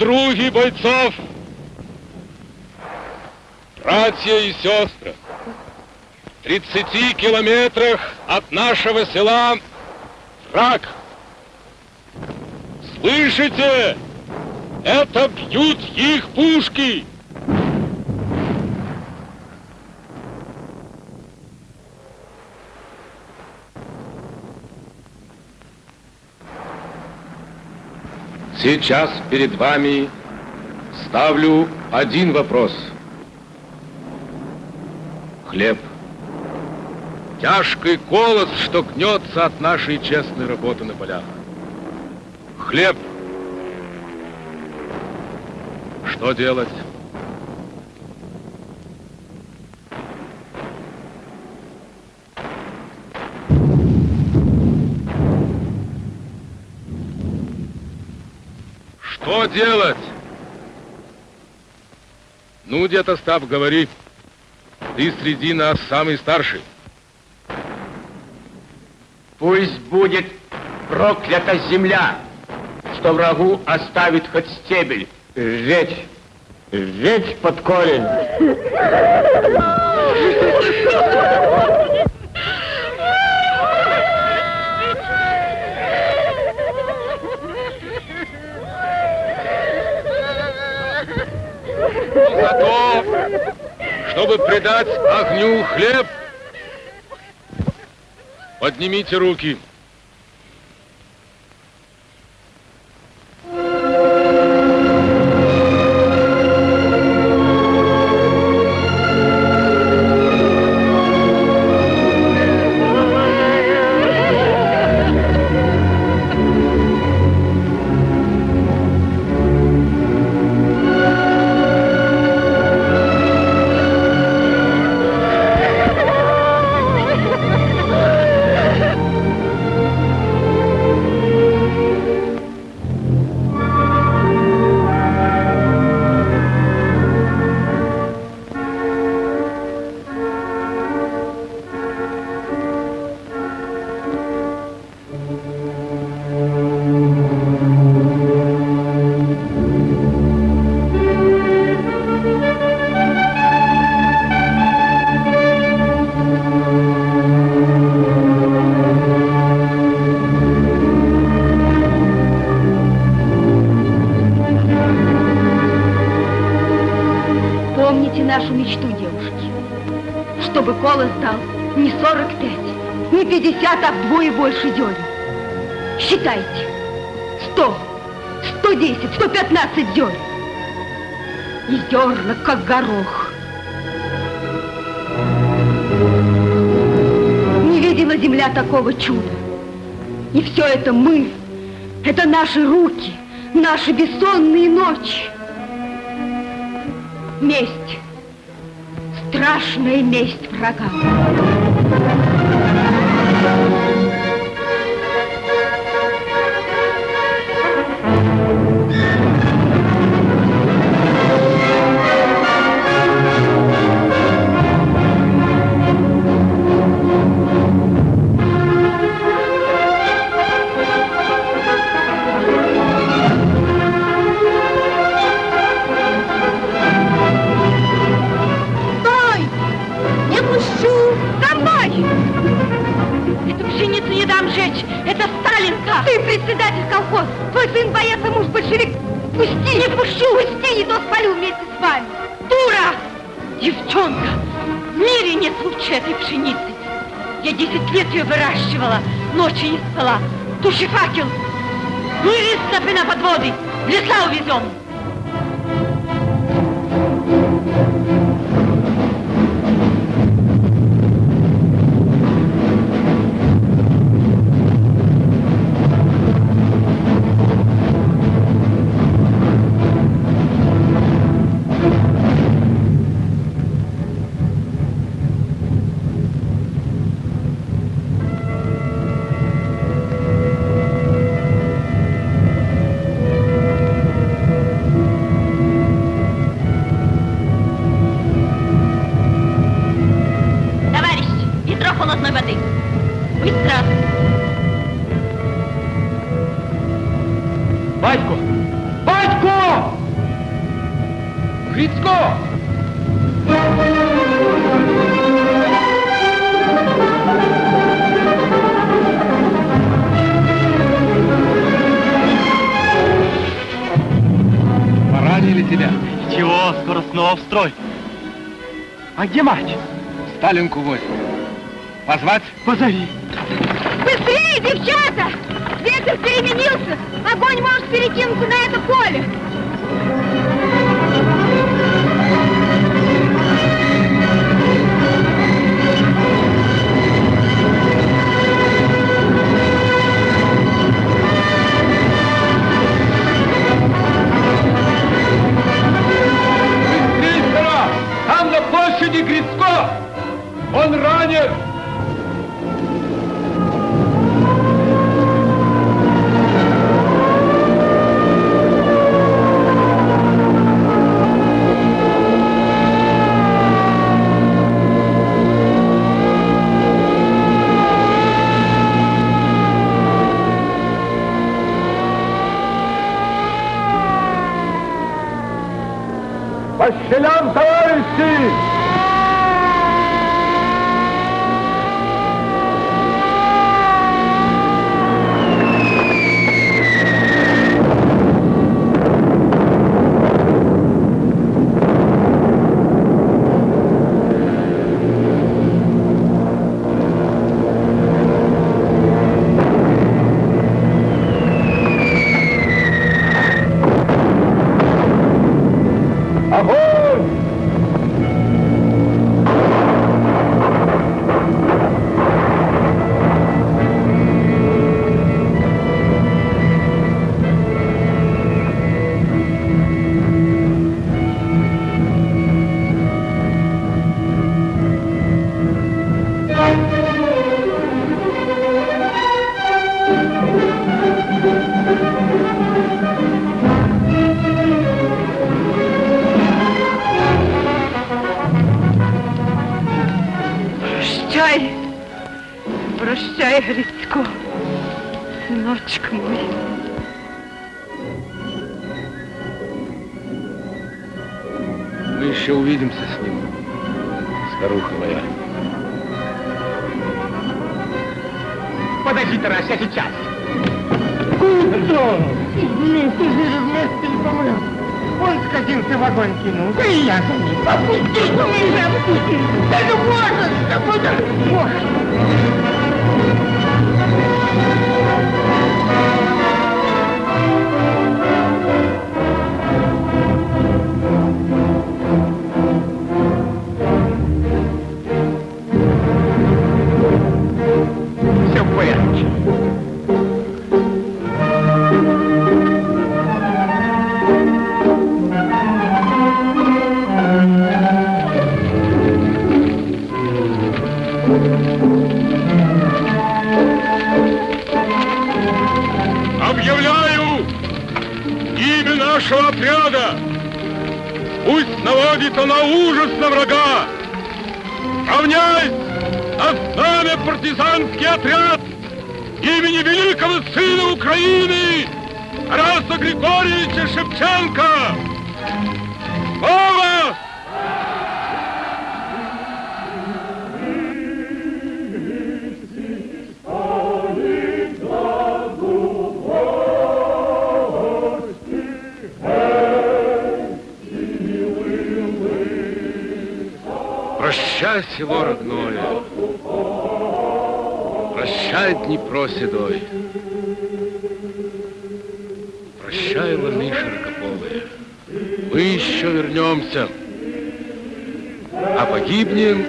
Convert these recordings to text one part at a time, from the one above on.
подруги бойцов, братья и сестры, в 30 километрах от нашего села враг. Слышите? Это бьют их пушки! Сейчас перед вами ставлю один вопрос. Хлеб. Тяжкий колос, что гнется от нашей честной работы на полях. Хлеб. Что делать? Что делать? Ну, дед Остап, говори. Ты среди нас самый старший. Пусть будет проклята земля, что врагу оставит хоть стебель. Ведь, ведь под корень. готов, чтобы предать огню хлеб. Поднимите руки. Больше дерен. Считайте. 100, 110, 115 дерен. И зерна, как горох. Не видела земля такого чуда. И все это мы, это наши руки, наши бессонные ночи. Месть. Страшная месть врагам. Председатель колхоза, твой сын боец, а муж большевик. Пусти! Не пущу! Пусти, не то спалю вместе с вами. Дура! Девчонка! В мире нет лучше этой пшеницы! Я 10 лет ее выращивала, ночи не спала. Туши факел! Ну и снопы на подводы! В леса увезем! А где мать? Сталинку возьми. Позвать? Позови. Быстрее, девчата! Ветер переменился. Огонь может перекинуться на это поле. Подожди, Грицко! Он ранен! Başla! а погибнем,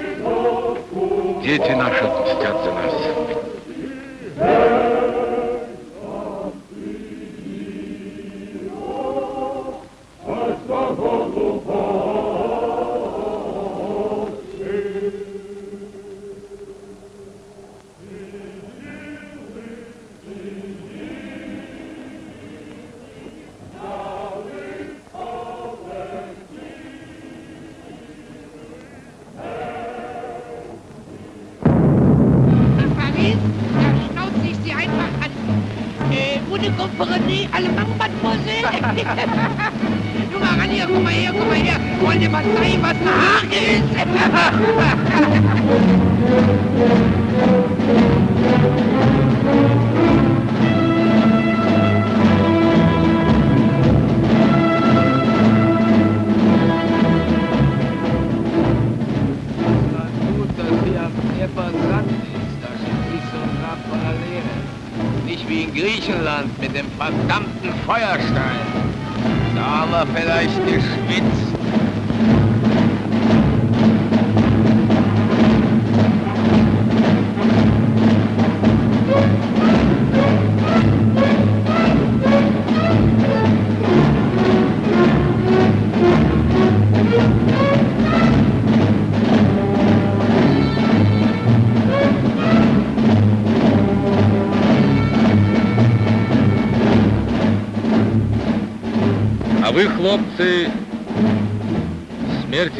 дети наши отмстят за нас.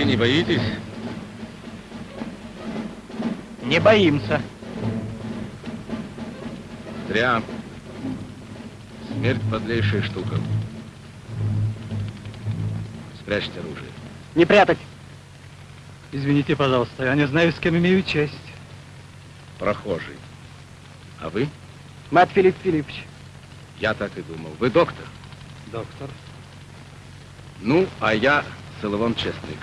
Смерти не боитесь? Не боимся. Зря. Смерть подлейшая штука. Спрячьте оружие. Не прятать. Извините, пожалуйста, я не знаю, с кем имею честь. Прохожий. А вы? Мат Филипп Филиппович. Я так и думал. Вы доктор? Доктор. Ну, а я Соловон Честник.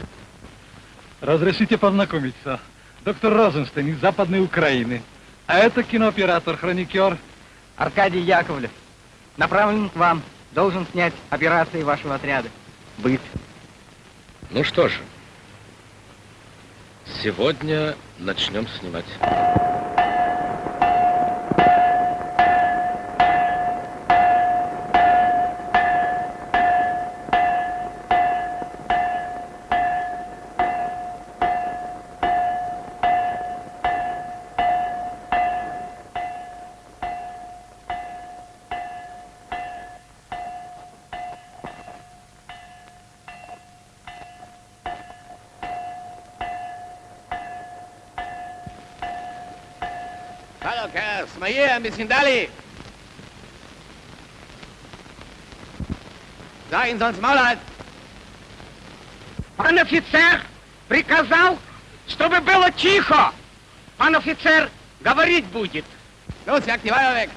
Разрешите познакомиться. Доктор Розенштейн из Западной Украины. А это кинооператор, хроникер. Аркадий Яковлев. Направлен к вам. Должен снять операции вашего отряда. Быт. Ну что же, сегодня начнем снимать. Bisschen Dalli. Sag ihn sonst Maul halt. Пан офицер приказал, чтобы было тихо. Пан офицер говорить будет. Jag die Weiher weg.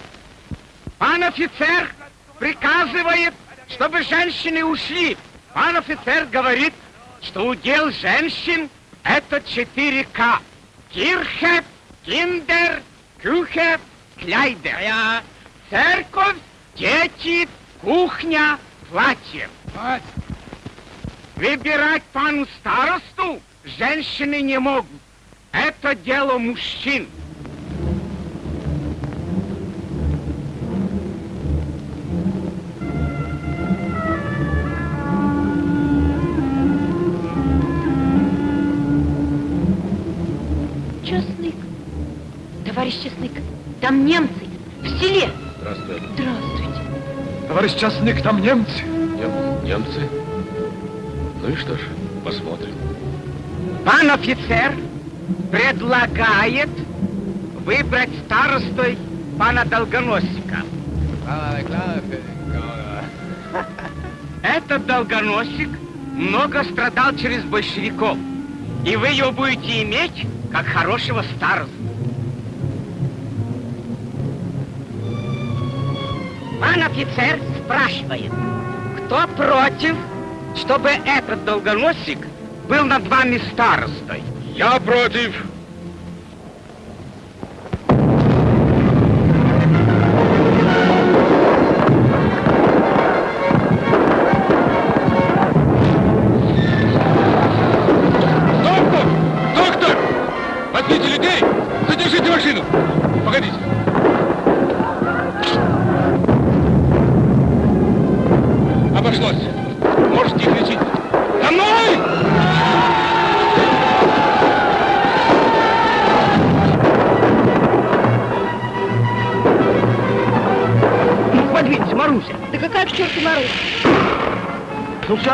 Пан офицер приказывает, чтобы женщины ушли. Пан офицер говорит, что удел женщин это 4К. Кирхе, киндер, кюхе, кляйдер. Ja, Церковь, дети, кухня, платье. was? Выбирать пану старосту женщины не могут. Это дело мужчин. Товарищ частник, там немцы. Нем- немцы? Ну и что ж, посмотрим. Пан офицер предлагает выбрать старостой пана Долгоносика. Этот Долгоносик много страдал через большевиков. И вы его будете иметь как хорошего старосту. Пан офицер спрашивает, кто против, чтобы этот Долгоносик был над вами старостой? Я против.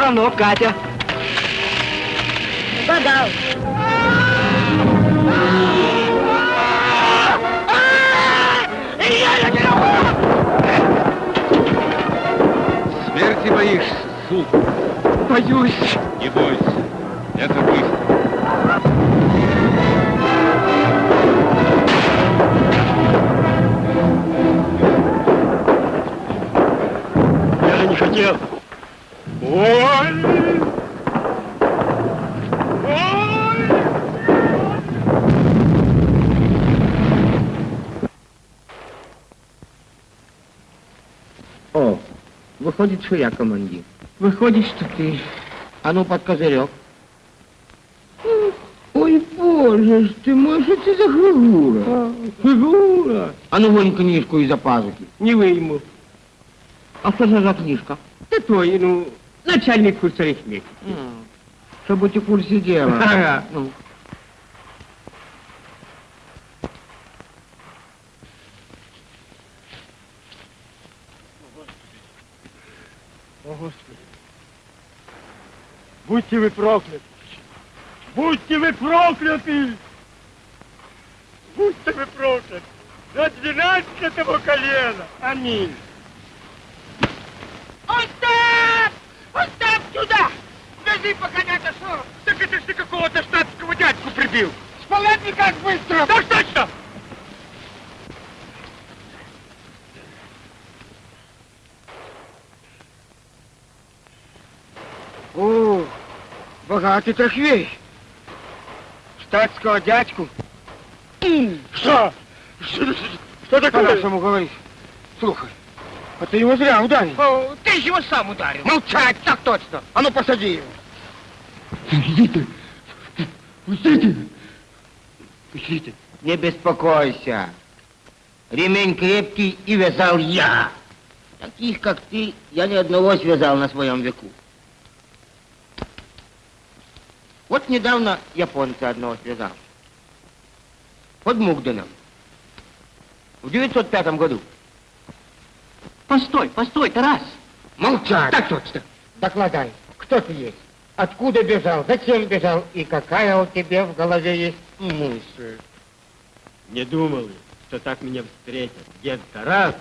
равно, Катя. Угадал. Смерти боишься, Суп? Боюсь. Выходит, что я командир. Выходит, что ты. А ну, под козырек. Ой, боже ж ты мой, что это за фигура? Фигура? А ну, вынь книжку из-за пазухи. Не выйму. А что же за книжка? Ты твой, ну, начальник курса арифметики. Чтобы быть в курсе дела. Ага. Ну, О, Господи. Будьте вы прокляты. Будьте вы прокляты. Будьте вы прокляты. До двенадцатого колена. Аминь. Остап! Остап, сюда! Вези, пока не отошел. Так это ж ты какого-то штатского дядьку прибил. С палатника быстро. Так точно! Богатый трофей. Штатского дядьку. Что? Что, что такое? По-нашему говоришь. Слухай, а ты его зря ударил. О, ты же его сам ударил. Молчать, так точно. А ну, посади его. Пустите! Пустите! Пустите! Не беспокойся. Ремень крепкий и вязал я. Таких, как ты, я ни одного связал на своем веку. Вот недавно японца одного связал. Под Мугденом. В 905 году. Постой, постой, Тарас. Молчать! Так точно. Докладай, кто ты есть? Откуда бежал? Зачем бежал? И какая у тебя в голове есть мысль? Не думал, что так меня встретят. Дед Тарас,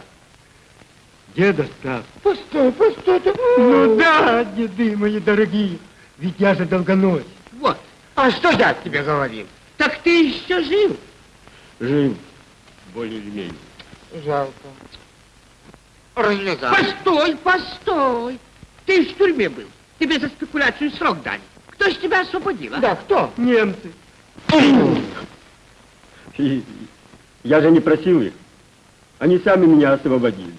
дед Остап. Постой, постой, ты... Ну да, деды мои дорогие, ведь я же долгоносик. Вот. А что я тебе говорил? Так ты еще жив. Жив, более или менее. Жалко. Развязал. Постой, постой. Ты в тюрьме был. Тебе за спекуляцию срок дали. Кто ж тебя освободил, а? Да, кто? Немцы. Я же не просил их. Они сами меня освободили.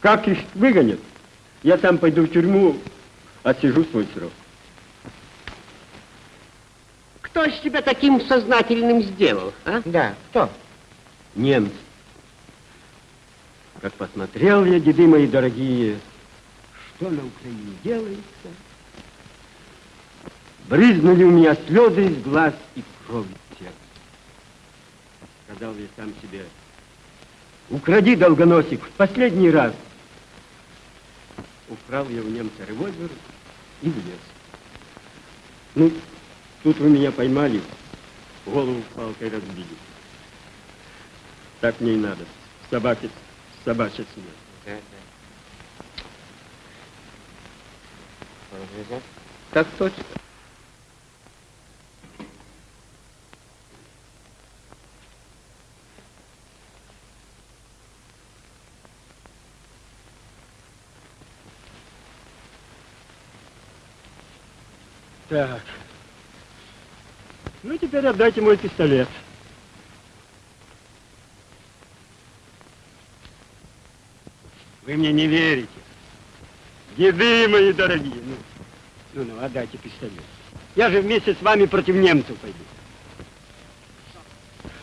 Как их выгонят? Я там пойду в тюрьму, отсижу свой срок. Кто ж тебя таким сознательным сделал, а? Да, кто? Немцы. Как посмотрел я, деды мои дорогие, что на Украине делается, брызнули у меня слезы из глаз и кровь из сердца. Сказал я сам себе, укради, долгоносик, в последний раз. Украл я у немца револьвер и влез. Ну, тут вы меня поймали, голову палкой разбили. Так мне и надо. Собаки, собачья смерть. Да, да. Так точно. Так. Ну, теперь отдайте мой пистолет. Вы мне не верите. Деды мои дорогие. Ну, ну, ну, отдайте пистолет. Я же вместе с вами против немцев пойду.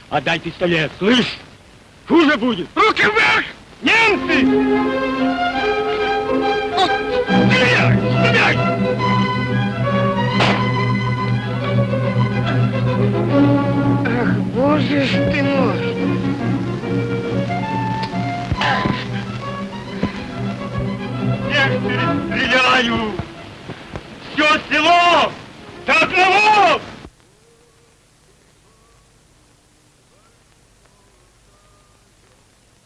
Отдай пистолет, слышь? Хуже будет. Руки вверх! Немцы! Ах, боже ж ты мой! Всех перестреляю! Все село! До одного!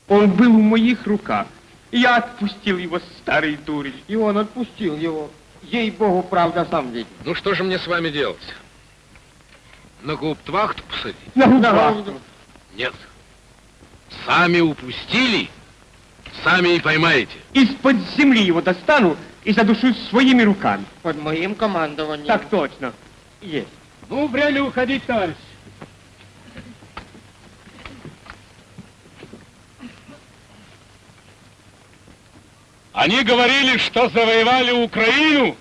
Он был в моих руках. Я отпустил его, старый дурень. И он отпустил его. Ей-богу, правда, сам видит. Ну что же мне с вами делать? На гауптвахту посадить? На На губах. Нет. Сами упустили, сами и поймаете. Из-под земли его достану и задушу своими руками. Под моим командованием. Так точно. Есть. Ну, время уходить, товарищ. Они говорили, что завоевали Украину.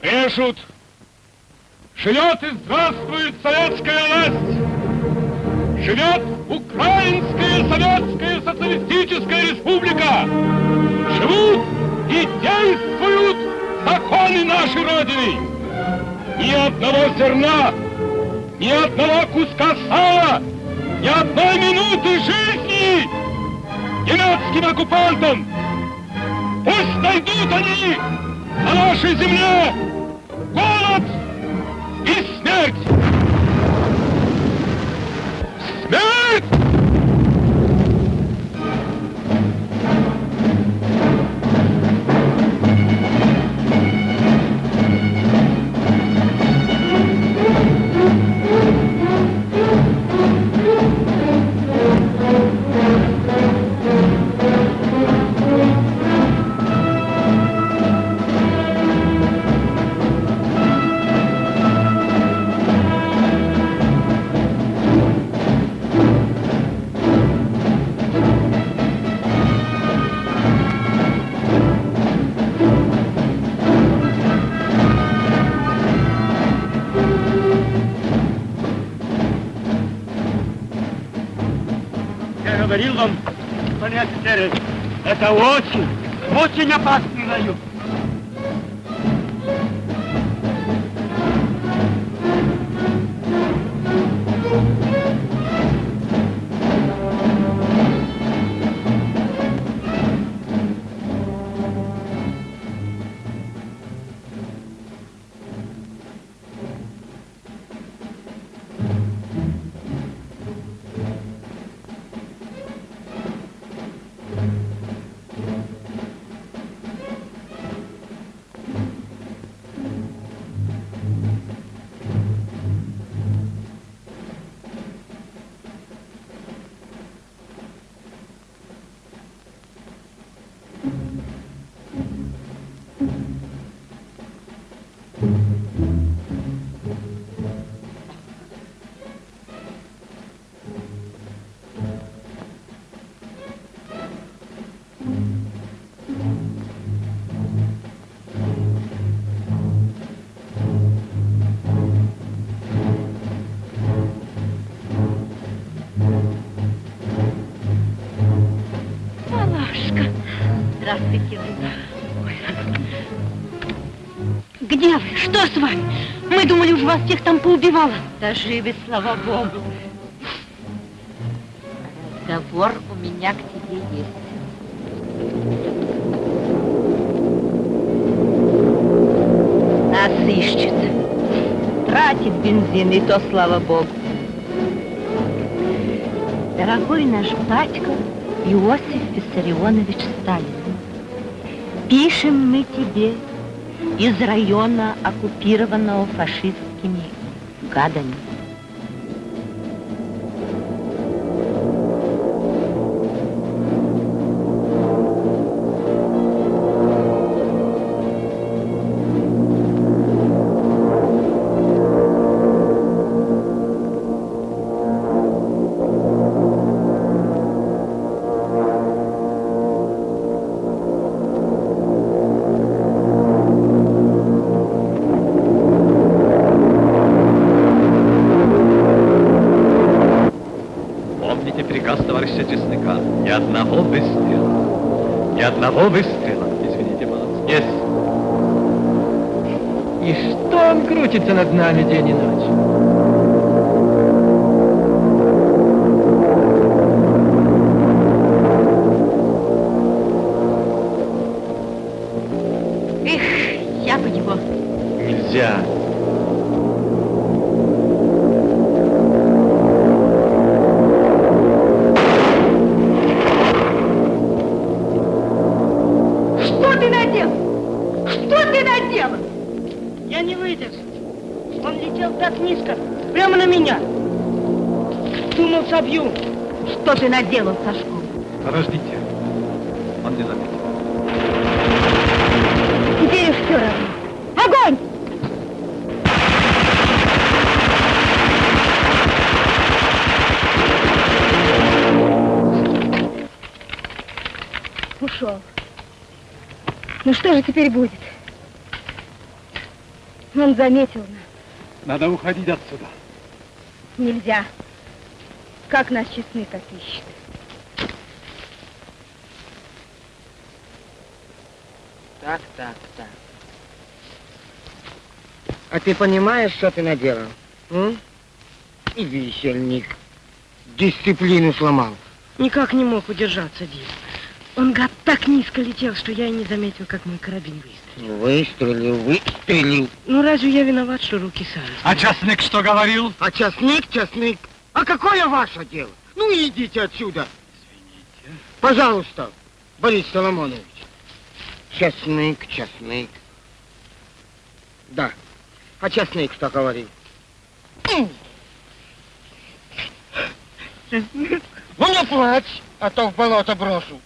Пишут, живет и здравствует советская власть. Живет Украинская Советская Социалистическая Республика. Живут и действуют законы нашей Родины. Ни одного зерна, ни одного куска сала, ни одной минуты жизни немецким оккупантам. Пусть найдут они на нашей земле и говорил вам, господин офицеры, это очень, очень опасный район. Здравствуйте. Где вы? Что с вами? Мы думали, уж вас всех там поубивало. Да живы, слава богу. Разговор у меня к тебе есть. Нас ищет. Тратит бензин, и то слава богу. Дорогой наш батька Иосиф Виссарионович Сталин, пишем мы тебе из района, оккупированного фашистскими гадами. Нами день что же теперь будет? Он заметил нас. Надо уходить отсюда. Нельзя. Как нас честны, как ищет. Так, так, так. А ты понимаешь, что ты наделал? М? И висельник. Дисциплину сломал. Никак не мог удержаться, Дим. Он, гад, так низко летел, что я и не заметил, как мой карабин выстрелил. Выстрелил, выстрелил. Ну, разве я виноват, что руки сами? А частник что говорил? А часник, часник. А какое ваше дело? Ну, идите отсюда. Извините. Пожалуйста, Борис Соломонович. Часник, часник. Да. А часник что говорил? Ну, не плачь, а то в болото брошу.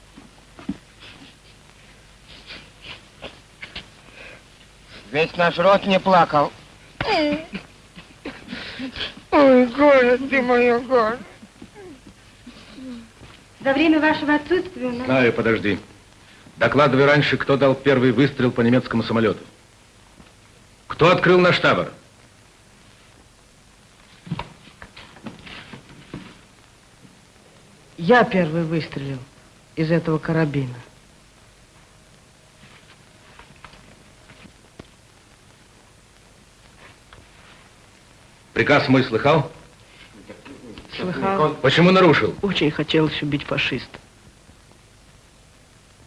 Весь наш род не плакал. Ой, горе ты мое горе. За время вашего отсутствия у нас... Знаю, подожди. Докладывай раньше, кто дал первый выстрел по немецкому самолету. Кто открыл наш табор? Я первый выстрелил из этого карабина. Приказ мой слыхал? Слыхал? Почему нарушил? Очень хотелось убить фашиста.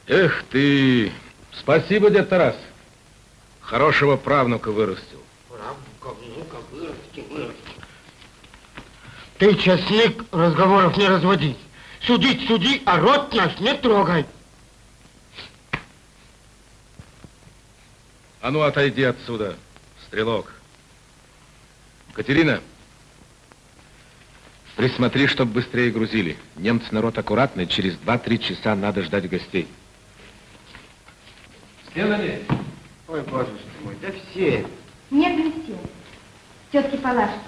Эх ты! Спасибо, дед Тарас. Хорошего правнука вырастил. Ты, честник, разговоров не разводи. Судить суди, а рот наш не трогай. А ну, отойди отсюда, стрелок. Катерина, присмотри, чтобы быстрее грузили. Немцы народ аккуратный, через 2-3 часа надо ждать гостей. Месте? Ой, боже мой, да все. Нет, не все. Тетки Палашкина.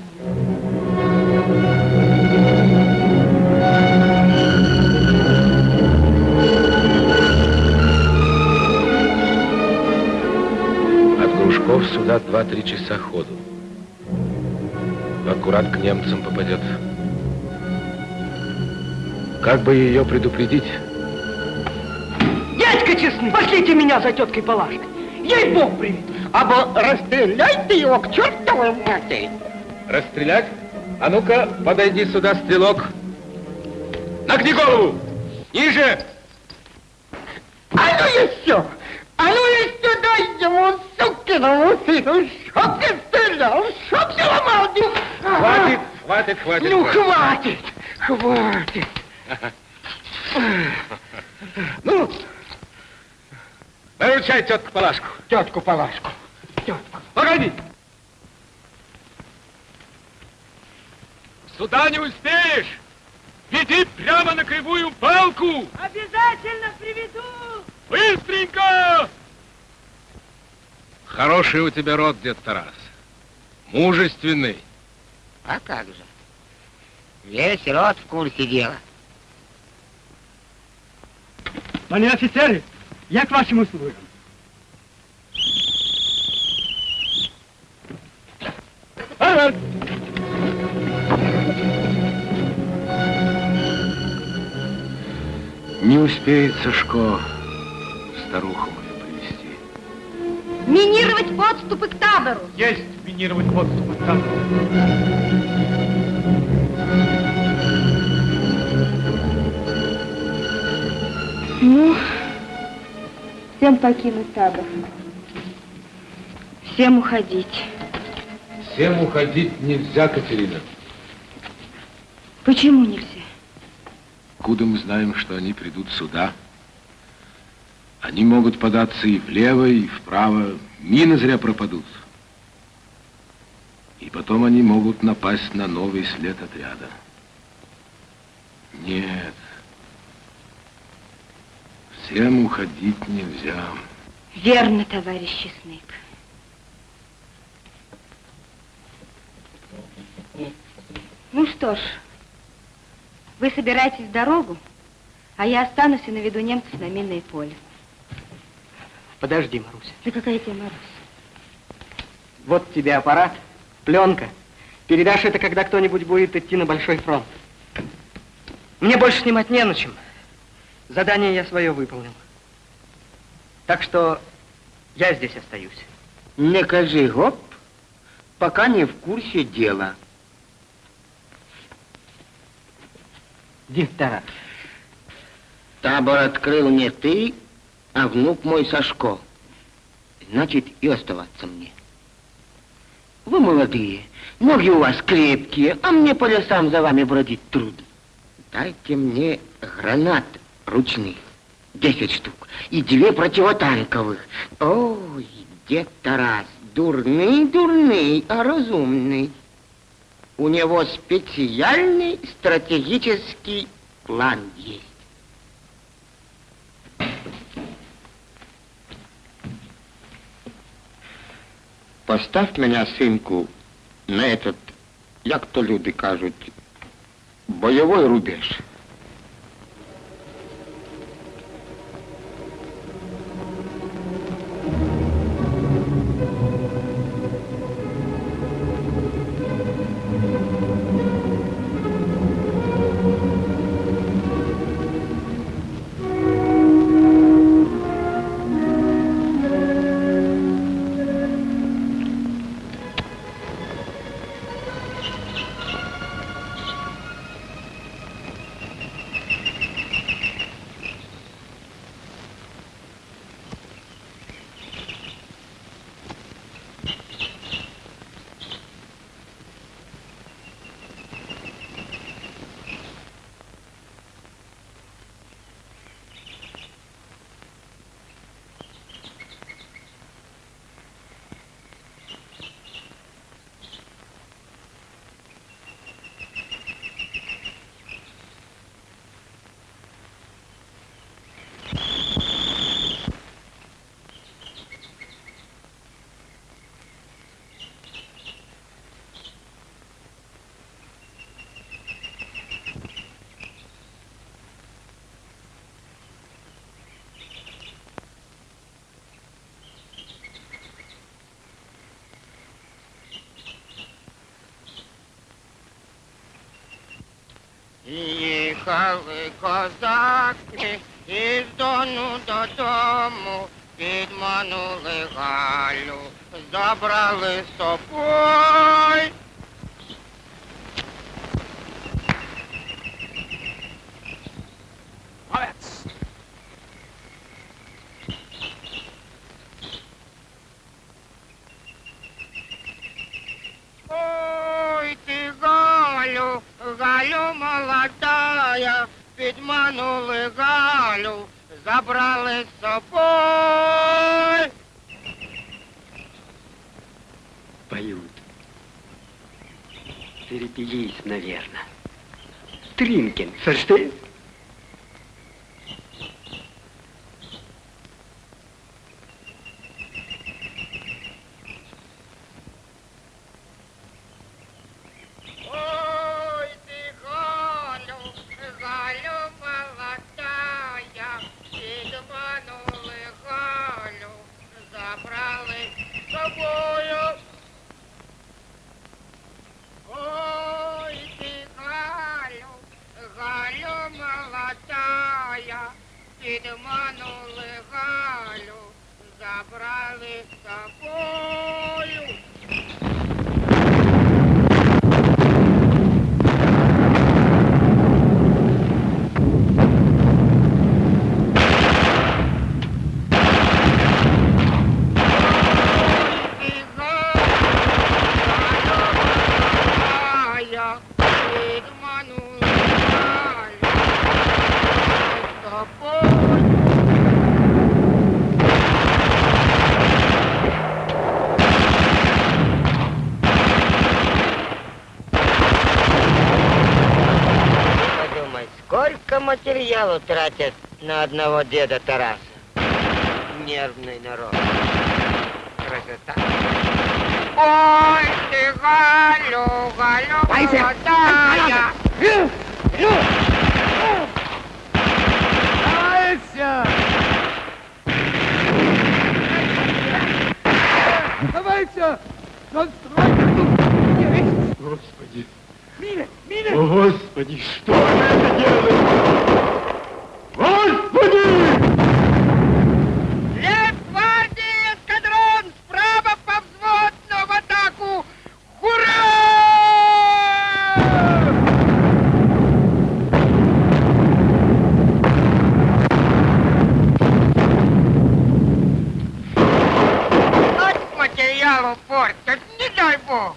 От Грушков сюда 2-3 часа ходу. Аккурат к немцам попадет. Как бы ее предупредить? Дядька честный, пошлите меня за теткой Палашкой. Ей Бог привет. Або расстреляй ты его к чертовой матери. Расстрелять? А ну-ка, подойди сюда, стрелок. Нагни голову! Ниже! А ну еще! А ну еще дай ему, сукиному сыну, чтоб ты стрелял, чтоб. Хватит, хватит, хватит. Ну, хватит. хватит. Ну, выручай тетку Палашку. Тетку Палашку. Тетку. Погоди! Сюда не успеешь! Веди прямо на кривую палку! Обязательно приведу. Быстренько! Хороший у тебя род, дед Тарас. Мужественный. А как же? Весь род в курсе дела. Пане офицеры, я к вашим услугам. Не успеет Сашко старуху. Минировать подступы к табору. Есть минировать подступы к табору. Ну, всем покинуть табор. Всем уходить. Всем уходить нельзя, Катерина. Почему нельзя? Куда мы знаем, что они придут сюда? Они могут податься и влево, и вправо. Мины зря пропадут. И потом они могут напасть на новый след отряда. Нет. Всем уходить нельзя. Верно, товарищ Чесник. Ну что ж, вы собираетесь в дорогу, а я останусь и наведу немцев на минное поле. Подожди, Маруся. Да какая тебе Маруся? Вот тебе аппарат, пленка. Передашь это, когда кто-нибудь будет идти на большой фронт. Мне больше снимать не на чем. Задание я свое выполнил. Так что я здесь остаюсь. Не кажи гоп, пока не в курсе дела. Дед Тарас. Табор открыл не ты, а внук мой Сашко. Значит, и оставаться мне. Вы молодые, ноги у вас крепкие, а мне по лесам за вами бродить трудно. Дайте мне гранат ручных, десять штук, и две противотанковых. Ой, дед Тарас, дурный, дурный, а разумный. У него специальный стратегический план есть. Поставь меня, сынку, на этот, як то люди кажуть, бойовий рубеж. Їхали козаки із дону додому, підманули Галю, забрали з собою. Наверное. Тринкин, слышишь? Материалу тратят на одного деда Тараса. Нервный народ. Красота. Ой, ты, Галю, Галю, молодая. Давайте! Господи! Мина! Мина! О, Господи, что вы это делаете? Господи! Лев-гвардии эскадрон! Справа по взводно в атаку! Ура! От материалу портят, не дай бог!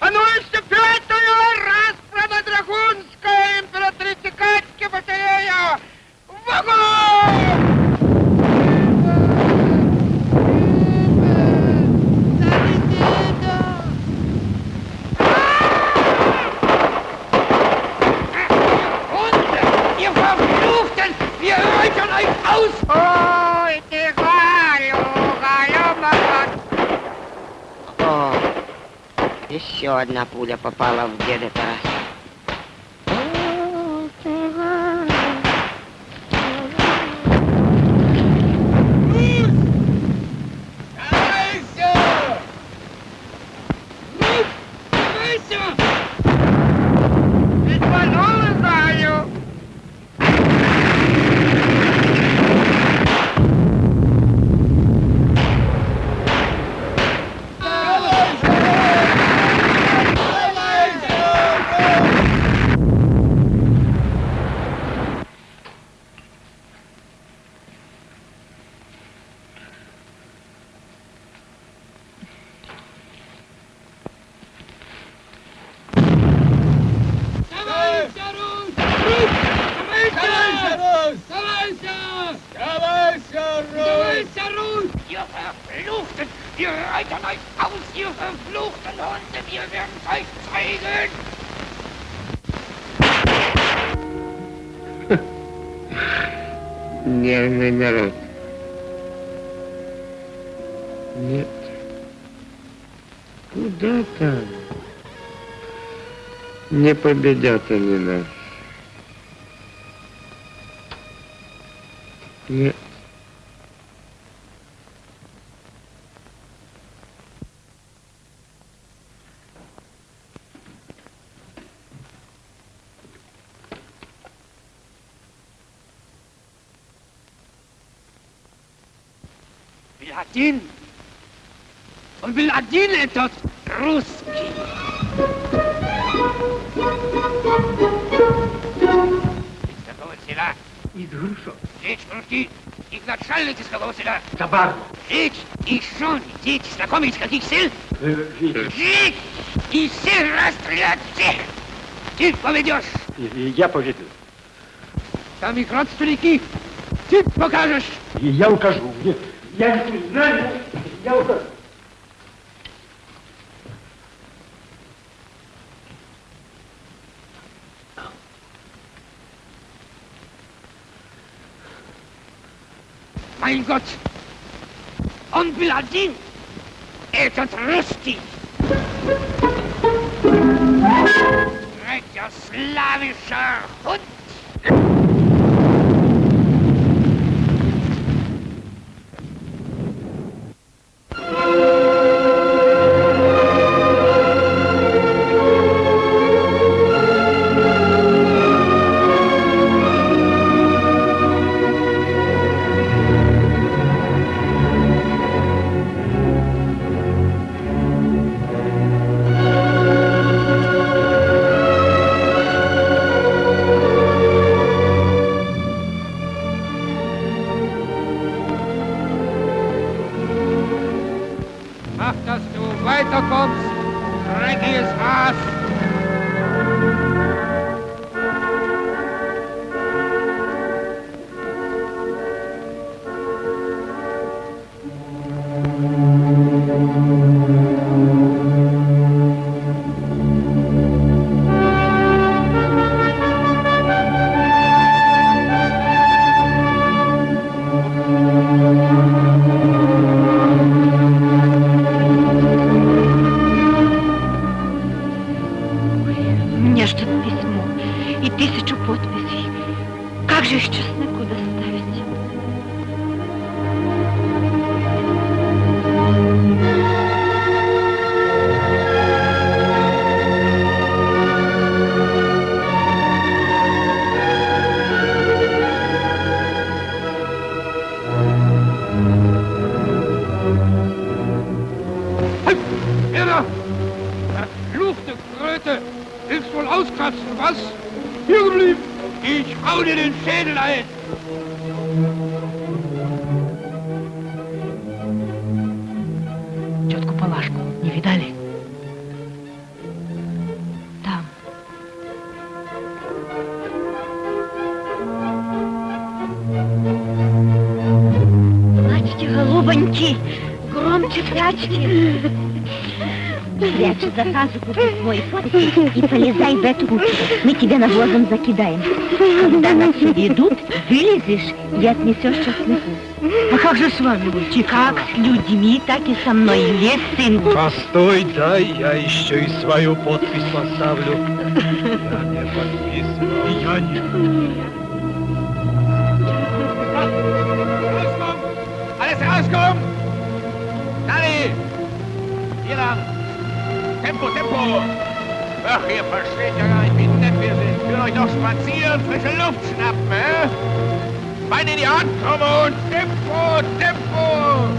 А ну еще пятую раз Драгунская императрица Катьки батарея! В огонь! Ihr Verfluchten! Wir hören euch aus! Ой, ты, Галю, Галю, молод- О, еще одна пуля попала в деда Тараса. Победят они нас. Нет. Один! Он был Из Грушо. Речь русский! Их начальник из какого села? Табар. Речь и Шон, дети, знакомы из каких сел? Э, Речь и все расстрелять всех! Ты поведешь! Я поведу. Там их родственники! Ты покажешь! И я укажу. Нет, я не знаю. Я укажу. Mein Gott! Он был один! Этот русский! Rätjaslavischer Hund! Спрячь за пазуху свой фотик и полезай в эту кучу. Мы тебя навозом закидаем. Когда нас ведут, вылезешь и отнесешь чесноку. А как же с вами быть? Как с людьми, так и со мной. Лес, сын. Постой, дай я еще и свою подпись поставлю. Я не подписывал. Я не... Alles rauskommen! Dani! Hier lang! Tempo, Tempo! Ach, ihr versteht ja gar nicht, wie nett wir sind. Ich will euch noch spazieren, frische Luft schnappen, hä? Beine in die Hand, komm und Tempo, Tempo!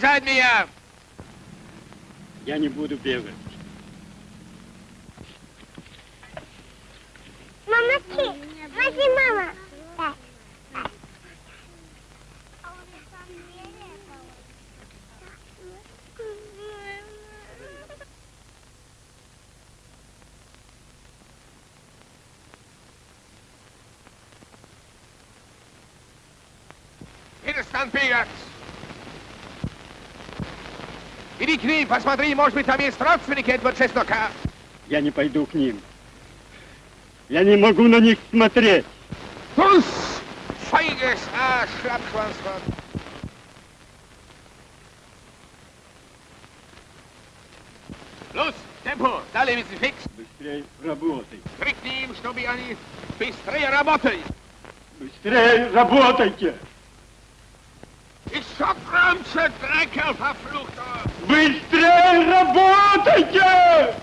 Раздражает меня! Я не буду бегать. Мамочки, возьми, мама. Перестань бегать! Иди к ним, посмотри, может быть, там есть родственники этого чеснока. Я не пойду к ним. Я не могу на них смотреть. Трус! Фейгес, а, шляпшванство. Los, Tempo, далее, мистер Фикс. Быстрее работай. Крикни им, чтобы они быстрее работали. Быстрее работайте. Еще громче, Дрекел, verfluchter! Быстрее работайте!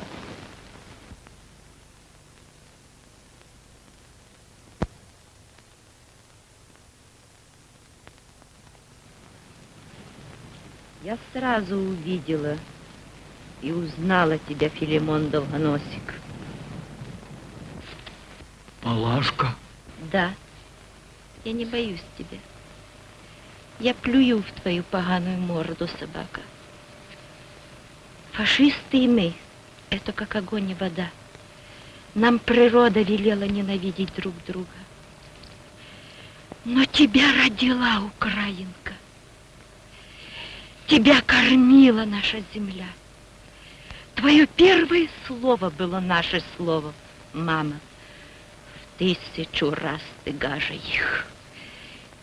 Я сразу увидела и узнала тебя, Филимон Долгоносик. Палашка? Да, я не боюсь тебя. Я плюю в твою поганую морду, собака. Фашисты и мы — это как огонь и вода. Нам природа велела ненавидеть друг друга. Но тебя родила Украинка. Тебя кормила наша земля. Твое первое слово было наше слово, мама. В тысячу раз ты гаже их.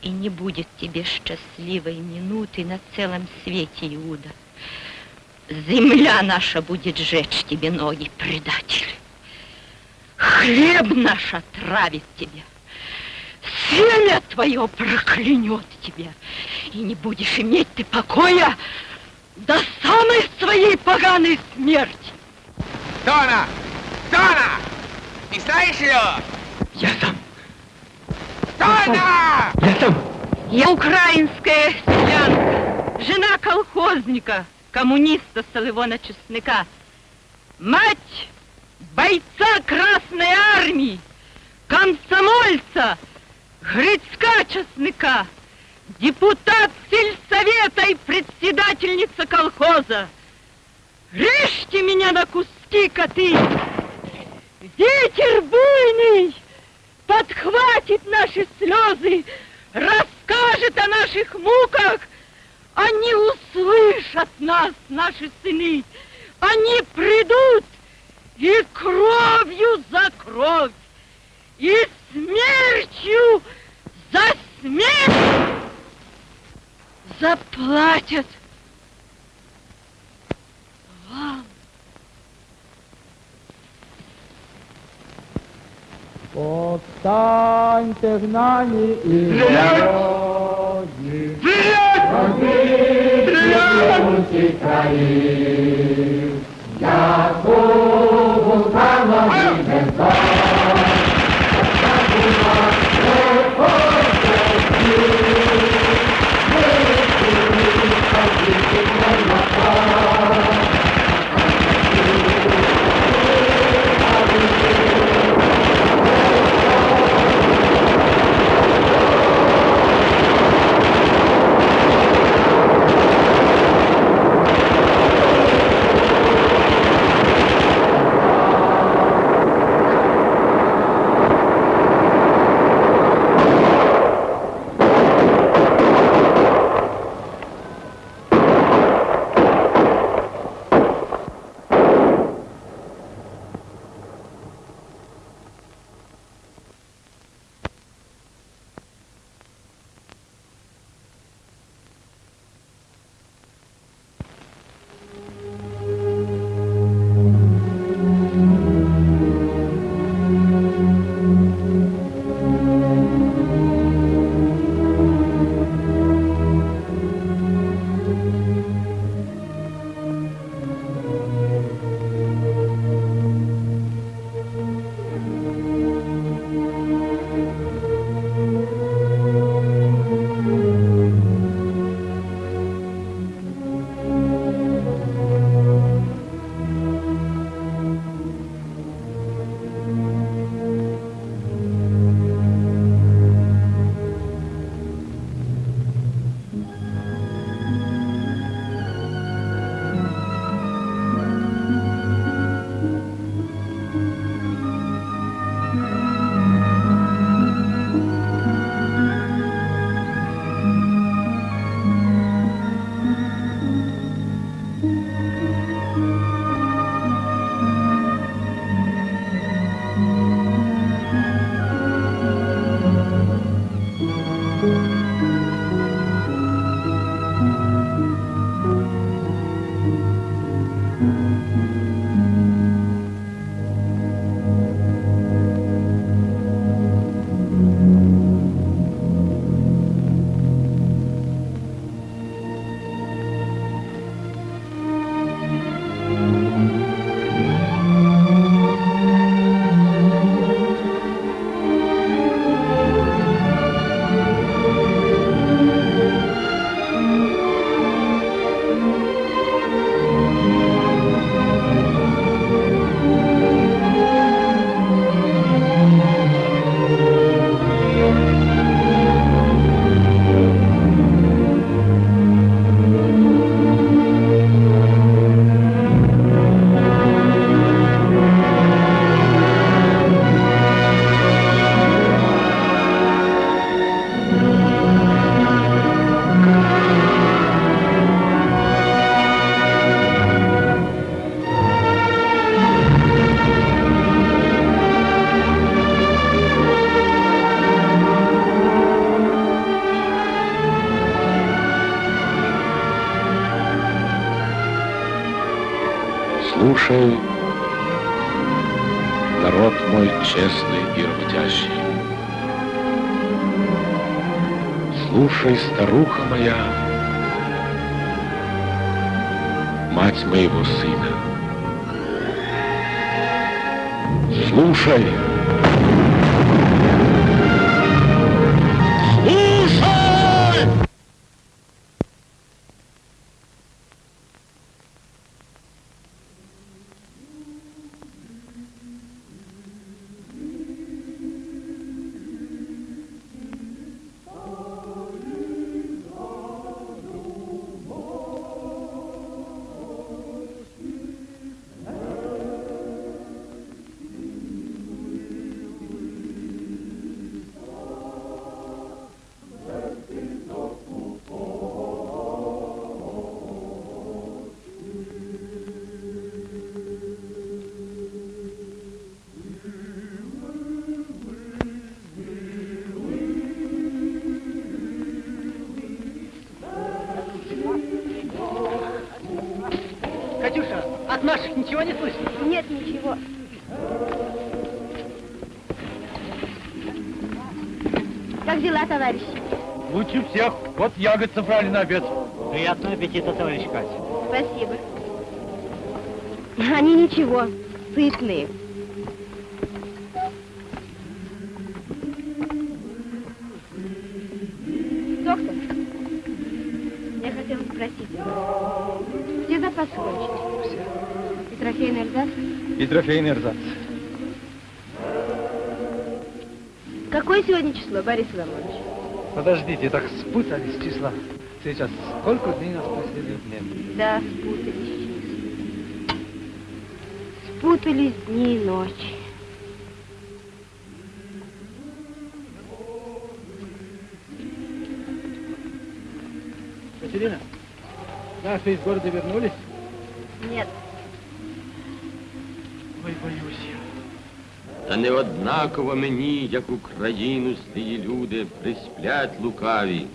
И не будет тебе счастливой минуты на целом свете, Иуда. Земля наша будет жечь тебе ноги, предатель. Хлеб наш отравит тебя. Семя твое проклянет тебя. И не будешь иметь ты покоя до самой своей поганой смерти. Кто она? Кто она? Не знаешь ее? Я сам. Кто она? Я сам. Я украинская селянка, жена колхозника, коммуниста Солывона Честныка, мать бойца Красной Армии, комсомольца Грицка Честныка, депутат сельсовета и председательница колхоза. Режьте меня на куски, коты! Ветер буйный подхватит наши слезы, расскажет о наших муках. Они услышат нас, наши сыны. Они придут и кровью за кровь, и смертью за смерть заплатят вам. Повстаньте в нами і Слушай, ничего не слышно? Нет ничего. Как дела, товарищи? Лучше всех. Вот ягод собрали на обед. Приятного аппетита, товарищ Катя. Спасибо. Они ничего, сытные. Трофейный эрзац. Какое сегодня число, Борис Иванович? Подождите, так спутались числа. Сейчас сколько дней нас последних нет? Да, спутались. Спутались дни и ночи. Катерина, наши из города вернулись? Та не однаково мені, як Україну злії люди, присплять лукаві,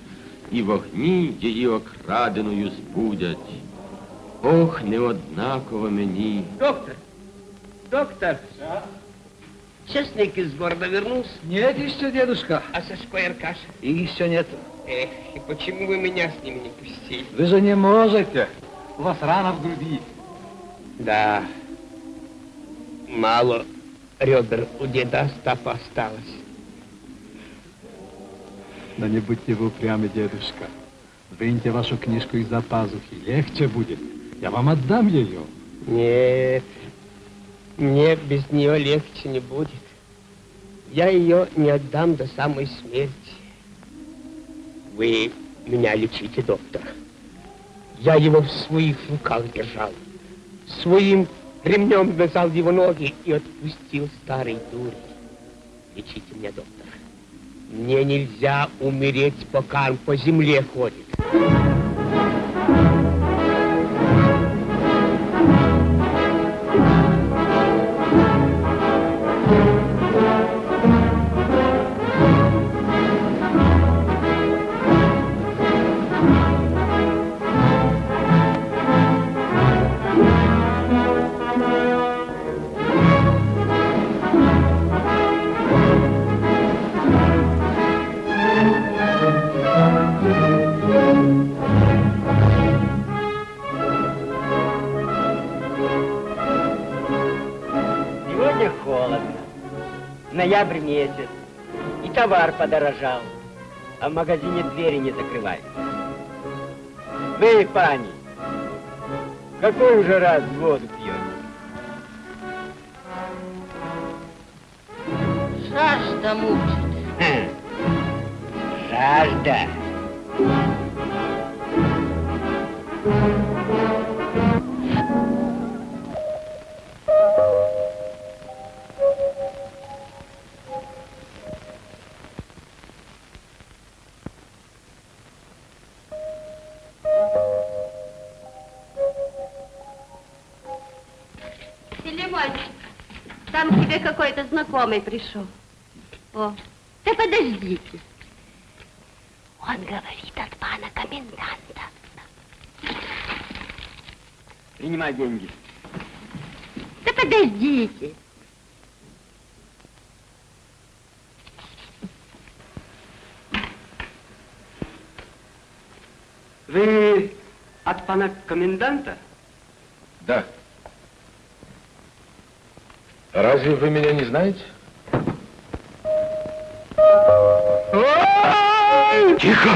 і вогні її окраденою збудять. Ох, не однаково мені. Доктор, доктор. Честник из города вернулся? Нет еще, дедушка. А Сашко и Аркаша? И еще нет. Эх, и почему вы меня с ними не пустили? Вы же не можете. У вас рана в груди. Да. Мало ребер у деда Остапа осталось. Да не будьте вы упрямы, дедушка. Выньте вашу книжку из-за пазухи. Легче будет. Я вам отдам ее. Нет, мне без нее легче не будет. Я ее не отдам до самой смерти. Вы меня лечите, доктор. Я его в своих руках держал. Своим ремнем вязал его ноги и отпустил старый дурь. Лечите меня, доктор. Мне нельзя умереть, пока он по земле ходит. Подорожал. А в магазине двери не закрывают. Вы, пани, какой уже раз воду пьете? Жажда мучит. Хм. Жажда. Знакомый пришел. О, да подождите. Он говорит от пана коменданта. Принимай деньги. Да подождите. Вы от пана коменданта? Да. Разве вы меня не знаете? Тихо!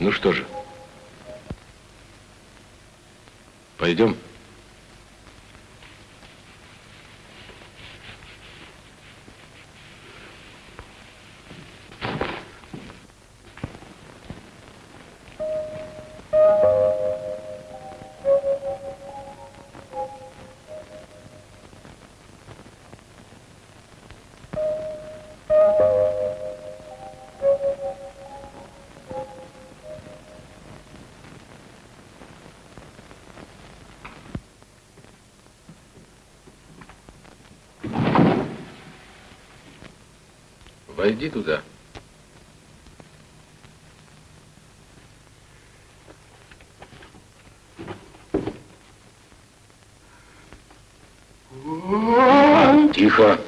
Ну что же, пойдем. Войди туда. Тихо.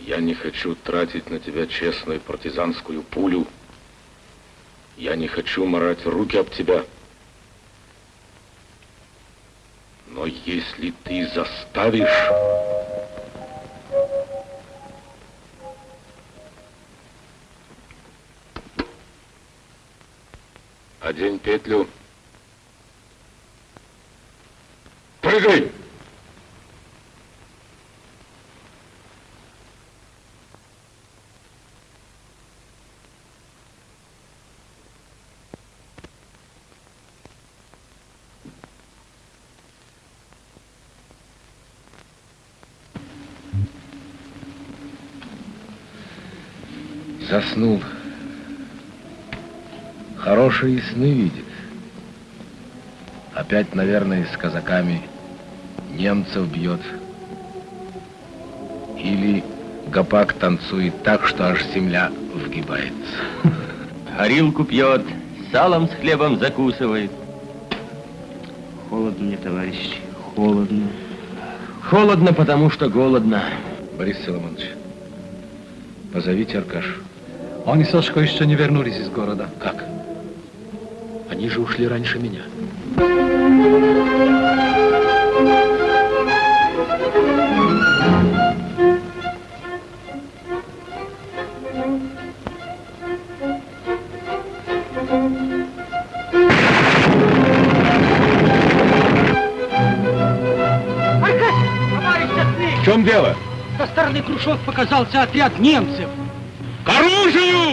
Я не хочу тратить на тебя честную партизанскую пулю. Я не хочу морать руки об тебя. Но если ты заставишь... Одень петлю. Прыгай! Заснул. Хорошие сны видит. Опять, наверное, с казаками немцев бьет. Или гопак танцует так, что аж земля вгибается. Горилку пьет, салом с хлебом закусывает. Холодно мне, товарищ, холодно. Холодно, потому что голодно. Борис Соломонович, позовите Аркашу. Они, Сашко, еще не вернулись из города. Как? Они же ушли раньше меня. В чем дело? Со стороны Крушов показался отряд немцев. К оружию!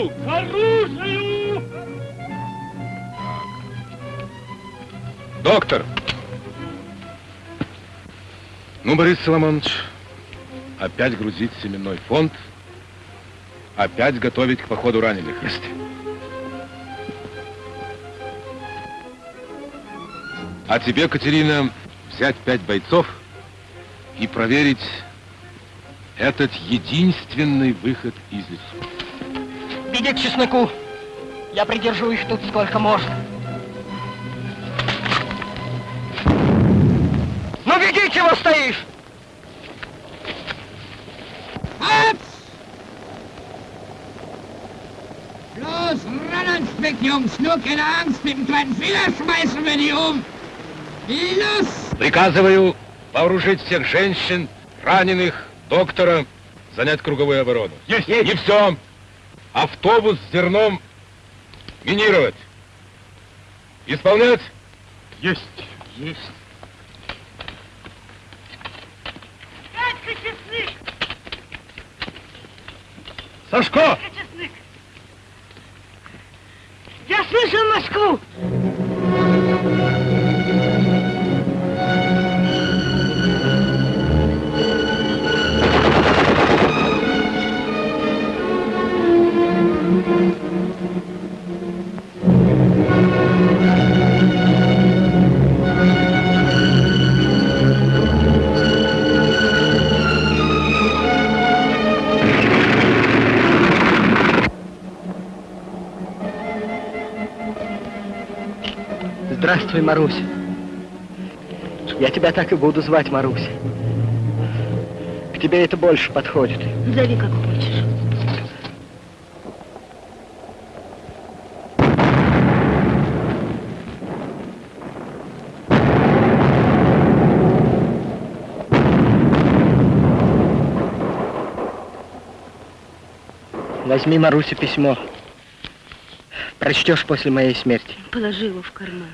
Доктор! Ну, Борис Соломонович, опять грузить семенной фонд, опять готовить к походу раненых. Есть. А тебе, Катерина, взять пять бойцов и проверить этот единственный выход из лесу. Беги к чесноку. Я придержу их тут сколько можно. Чего стоишь? Los, ans Weg, Jungs! Nur keine Angst, mit dem kleinen Finger schmeißen wir die um! Los! Приказываю вооружить всех женщин, раненых, доктора, занять круговую оборону. Есть! Не все! Автобус с зерном минировать. Исполнять? Есть! Есть. Сашко! Я слышал Москву! Здравствуй, Маруся. Я тебя так и буду звать, Маруся. К тебе это больше подходит. Зови как хочешь. Возьми, Маруся, письмо. Прочтешь после моей смерти. Положи его в карман.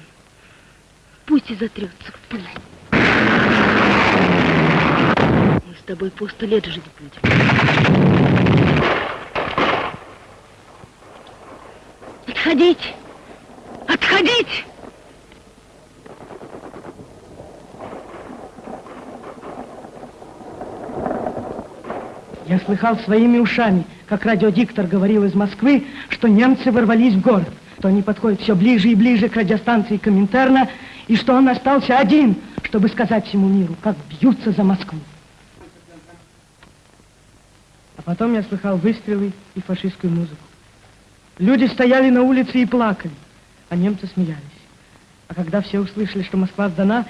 Пусть и затрется в пыль. Мы с тобой по лет жить будем. Отходить! Отходить! Я слыхал своими ушами, как радиодиктор говорил из Москвы, что немцы ворвались в город, что они подходят все ближе и ближе к радиостанции Коминтерна, и что он остался один, чтобы сказать всему миру, как бьются за Москву. А потом я слыхал выстрелы и фашистскую музыку. Люди стояли на улице и плакали, а немцы смеялись. А когда все услышали, что Москва сдана,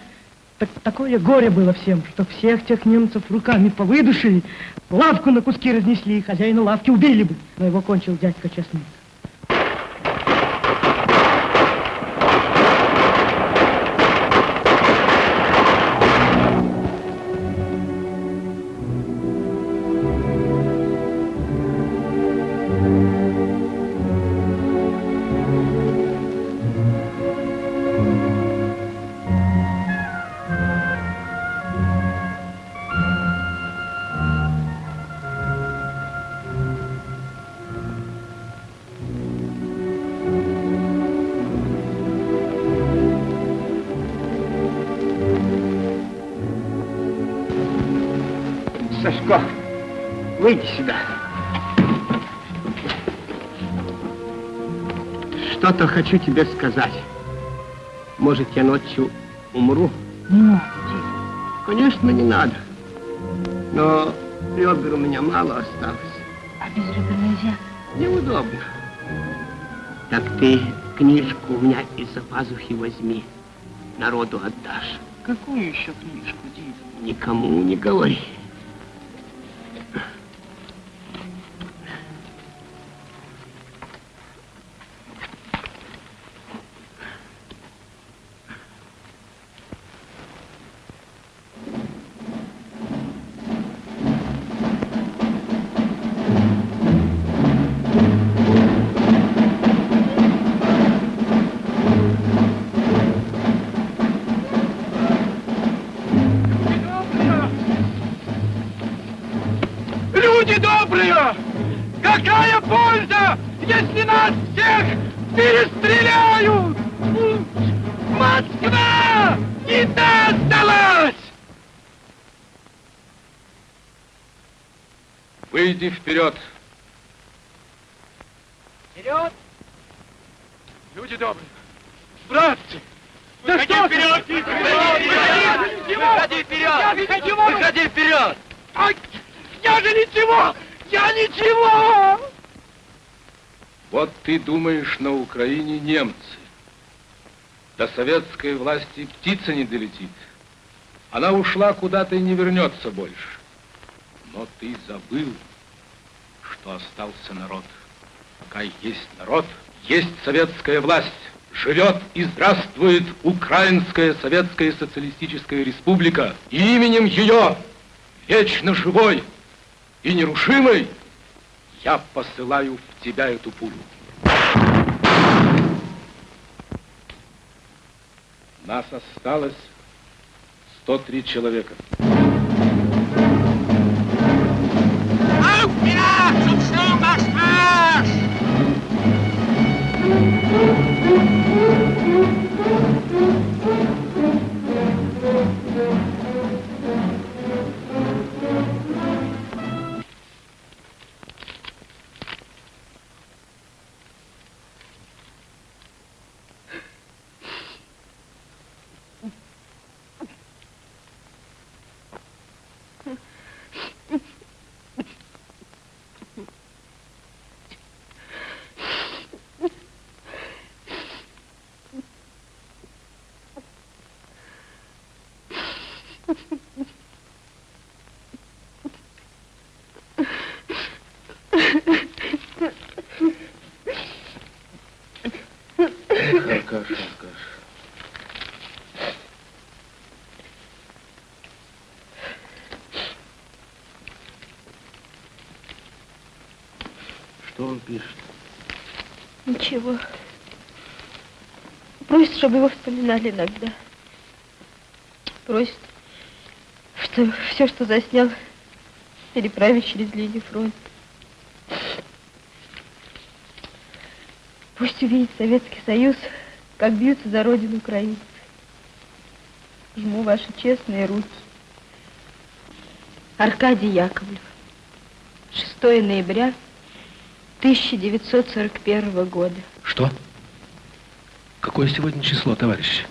так такое горе было всем, что всех тех немцев руками повыдушили, лавку на куски разнесли, и хозяина лавки убили бы. Но его кончил дядька Честный. Что-то хочу тебе сказать. Может, я ночью умру? Не надо, Конечно, не надо. Но ребер у меня мало осталось. А без ребер нельзя. Неудобно. Так ты книжку у меня из-за пазухи возьми. Народу отдашь. Какую еще книжку, Дид? Никому не говори. Выйди вперед. Вперед! Люди добрые, братцы! Да что вперед! Выходи вперед! Я ничего! Выходи вперед! Я же ничего! Я ничего! Вот ты думаешь, на Украине немцы. До советской власти птица не долетит. Она ушла куда-то и не вернется больше. Но ты забыл, что остался народ. Пока есть народ, есть советская власть. Живет и здравствует Украинская Советская Социалистическая Республика. И именем ее, вечно живой и нерушимой, я посылаю в тебя эту пулю. Нас осталось 103 человека. Он пишет? Ничего. Просит, чтобы его вспоминали иногда. Просит, что все, что заснял, переправить через линию фронта. Пусть увидит Советский Союз, как бьются за родину украинцы. Жму ваши честные руки. Аркадий Яковлев. 6 ноября 1941 года. Что? Какое сегодня число, товарищи?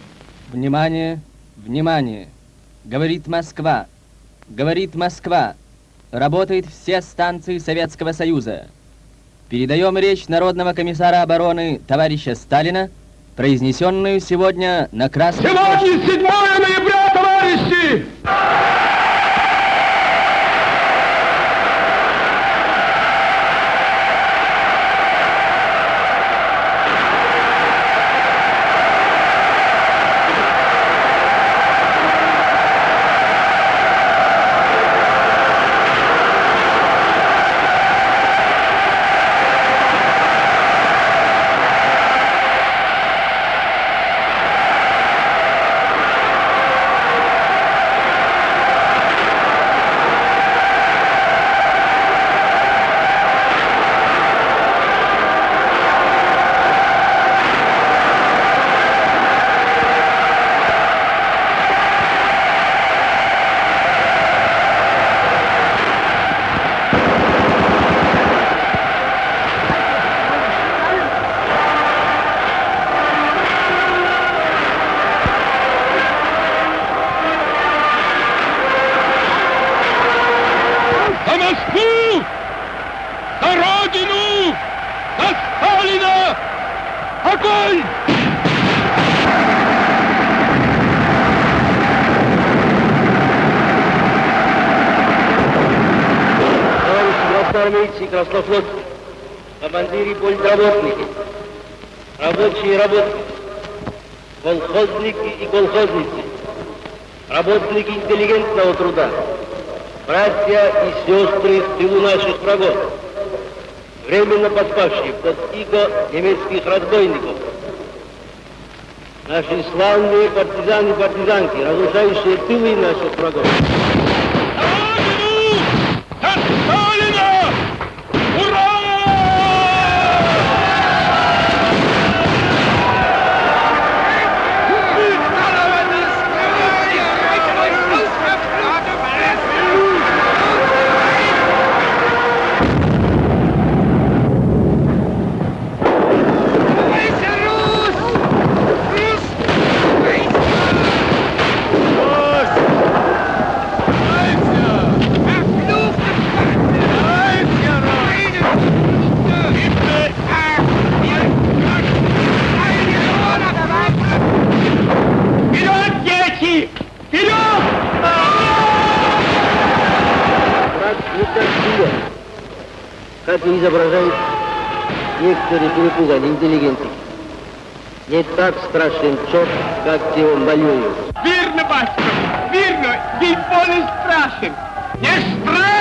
Внимание, внимание. Говорит Москва. Говорит Москва. Работают все станции Советского Союза. Передаем речь Народного комиссара обороны товарища Сталина, произнесенную сегодня на Красном... Сегодня 7 ноября, товарищи! За Москву! За Родину! За Сталина! Огонь! Товарищи и краснофлотцы, командиры политработники, рабочие работники, колхозники и колхозницы, работники интеллигентного труда, братья и сестры в тылу наших врагов, временно подпавшие под иго немецких разбойников, наши славные партизаны и партизанки, разрушающие тылы наших врагов. За Сталина! Ура! Вперед, дети! Вперед! Враг не так силен, как и изображают некоторые перепуганные интеллигенты. Не так страшен черт, как те он воюют. Вірно, батько, вірно, їй не страшен. Не страшен!